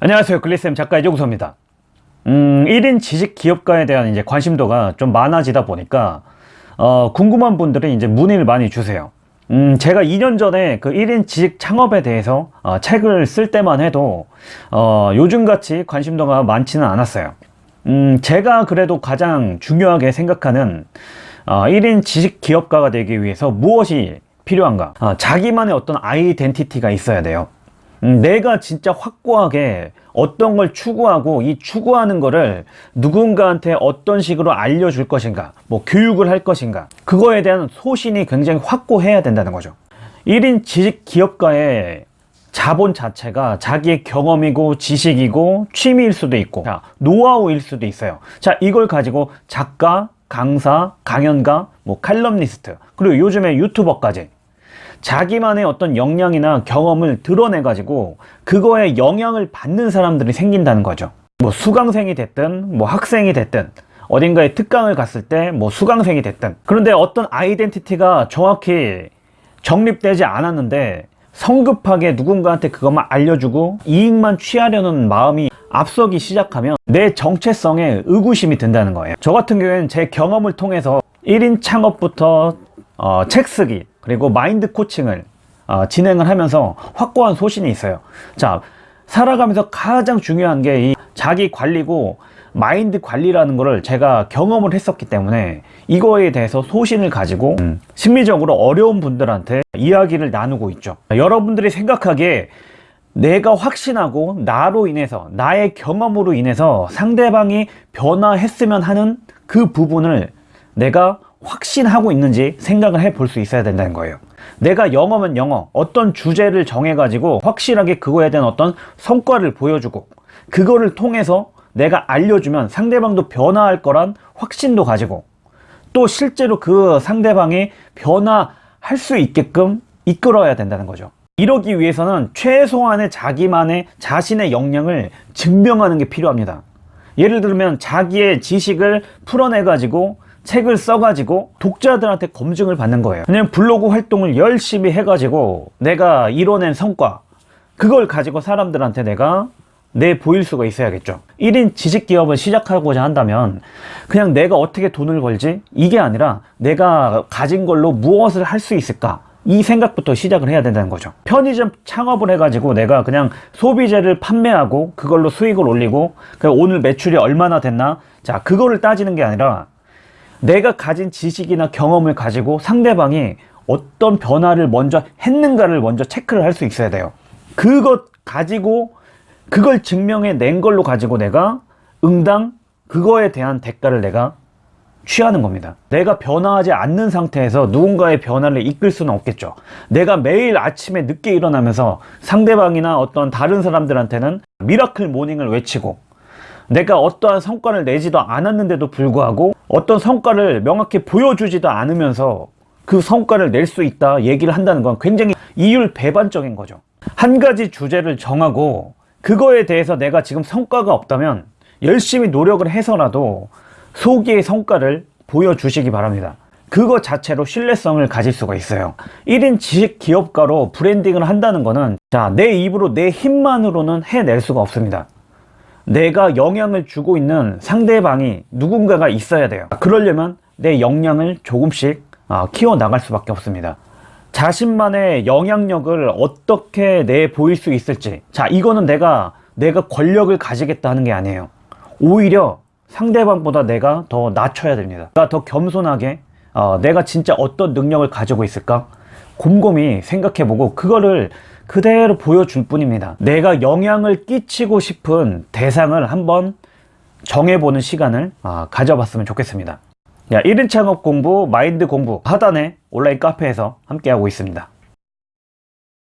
안녕하세요. 글리쌤 작가 이종서입니다. 음, 1인 지식 기업가에 대한 이제 관심도가 좀 많아지다 보니까 어, 궁금한 분들이 이제 문의를 많이 주세요. 음, 제가 2년 전에 그 1인 지식 창업에 대해서 어, 책을 쓸 때만 해도 어, 요즘같이 관심도가 많지는 않았어요. 음, 제가 그래도 가장 중요하게 생각하는 어, 1인 지식 기업가가 되기 위해서 무엇이 필요한가? 어, 자기만의 어떤 아이덴티티가 있어야 돼요. 음, 내가 진짜 확고하게 어떤 걸 추구하고 이 추구하는 거를 누군가한테 어떤 식으로 알려줄 것인가 뭐 교육을 할 것인가 그거에 대한 소신이 굉장히 확고해야 된다는 거죠. 1인 지식 기업가의 자본 자체가 자기의 경험이고 지식이고 취미일 수도 있고 자, 노하우일 수도 있어요. 자 이걸 가지고 작가 강사 강연가 뭐 칼럼니스트 그리고 요즘에 유튜버까지 자기만의 어떤 역량이나 경험을 드러내 가지고 그거에 영향을 받는 사람들이 생긴다는 거죠. 뭐 수강생이 됐든 뭐 학생이 됐든 어딘가에 특강을 갔을 때 뭐 수강생이 됐든. 그런데 어떤 아이덴티티가 정확히 정립되지 않았는데 성급하게 누군가한테 그것만 알려주고 이익만 취하려는 마음이 앞서기 시작하면 내 정체성에 의구심이 든다는 거예요. 저 같은 경우에는 제 경험을 통해서 1인 창업부터 어, 책 쓰기 그리고 마인드 코칭을 어, 진행을 하면서 확고한 소신이 있어요. 자 살아가면서 가장 중요한 게이 자기 관리고 마인드 관리라는 것을 제가 경험을 했었기 때문에 이거에 대해서 소신을 가지고 음, 심리적으로 어려운 분들한테 이야기를 나누고 있죠. 여러분들이 생각하기에 내가 확신하고 나로 인해서 나의 경험으로 인해서 상대방이 변화했으면 하는 그 부분을 내가 확신하고 있는지 생각을 해 볼 수 있어야 된다는 거예요. 내가 영어면 영어 어떤 주제를 정해 가지고 확실하게 그거에 대한 어떤 성과를 보여주고 그거를 통해서 내가 알려주면 상대방도 변화할 거란 확신도 가지고 또 실제로 그 상대방이 변화할 수 있게끔 이끌어야 된다는 거죠. 이러기 위해서는 최소한의 자기만의 자신의 역량을 증명하는 게 필요합니다. 예를 들면 자기의 지식을 풀어내 가지고 책을 써가지고 독자들한테 검증을 받는 거예요. 그냥 블로그 활동을 열심히 해가지고 내가 이뤄낸 성과 그걸 가지고 사람들한테 내가 내 보일 수가 있어야겠죠. 1인 지식기업을 시작하고자 한다면 그냥 내가 어떻게 돈을 벌지? 이게 아니라 내가 가진 걸로 무엇을 할 수 있을까? 이 생각부터 시작을 해야 된다는 거죠. 편의점 창업을 해가지고 내가 그냥 소비재를 판매하고 그걸로 수익을 올리고 오늘 매출이 얼마나 됐나? 자 그거를 따지는 게 아니라 내가 가진 지식이나 경험을 가지고 상대방이 어떤 변화를 먼저 했는가를 먼저 체크를 할 수 있어야 돼요. 그것 가지고 그걸 증명해 낸 걸로 가지고 내가 응당 그거에 대한 대가를 내가 취하는 겁니다. 내가 변화하지 않는 상태에서 누군가의 변화를 이끌 수는 없겠죠. 내가 매일 아침에 늦게 일어나면서 상대방이나 어떤 다른 사람들한테는 miracle morning을 외치고 내가 어떠한 성과를 내지도 않았는데도 불구하고 어떤 성과를 명확히 보여주지도 않으면서 그 성과를 낼 수 있다 얘기를 한다는 건 굉장히 이율 배반적인 거죠. 한 가지 주제를 정하고 그거에 대해서 내가 지금 성과가 없다면 열심히 노력을 해서라도 소기의 성과를 보여주시기 바랍니다. 그거 자체로 신뢰성을 가질 수가 있어요. 1인 지식 기업가로 브랜딩을 한다는 거는 자내 입으로 내 힘만으로는 해낼 수가 없습니다 내가 영향을 주고 있는 상대방이 누군가가 있어야 돼요. 그러려면 내 역량을 조금씩 아, 키워 나갈 수밖에 없습니다. 자신만의 영향력을 어떻게 내 보일 수 있을지. 자 이거는 내가 내가 권력을 가지겠다 하는 게 아니에요. 오히려 상대방보다 내가 더 낮춰야 됩니다. 내가 더 겸손하게 어, 내가 진짜 어떤 능력을 가지고 있을까? 곰곰이 생각해보고 그거를 그대로 보여줄 뿐입니다. 내가 영향을 끼치고 싶은 대상을 한번 정해보는 시간을 아, 가져봤으면 좋겠습니다. 야, 1인 창업 공부, 마인드 공부 하단에 온라인 카페에서 함께하고 있습니다